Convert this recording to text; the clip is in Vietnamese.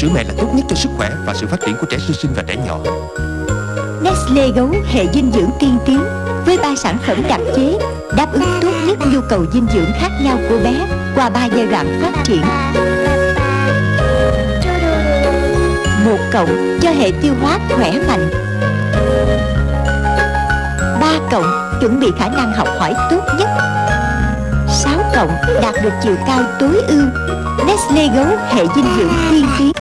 Sữa mẹ là tốt nhất cho sức khỏe và sự phát triển của trẻ sơ sinh và trẻ nhỏ. Nestle gấu hệ dinh dưỡng tiên tiến với ba sản phẩm đặc chế đáp ứng tốt nhất nhu cầu dinh dưỡng khác nhau của bé qua ba giai đoạn phát triển. Một cộng cho hệ tiêu hóa khỏe mạnh. Ba cộng chuẩn bị khả năng học hỏi tốt nhất. Sáu cộng đạt được chiều cao tối ưu. Nestle gấu hệ dinh dưỡng tiên tiến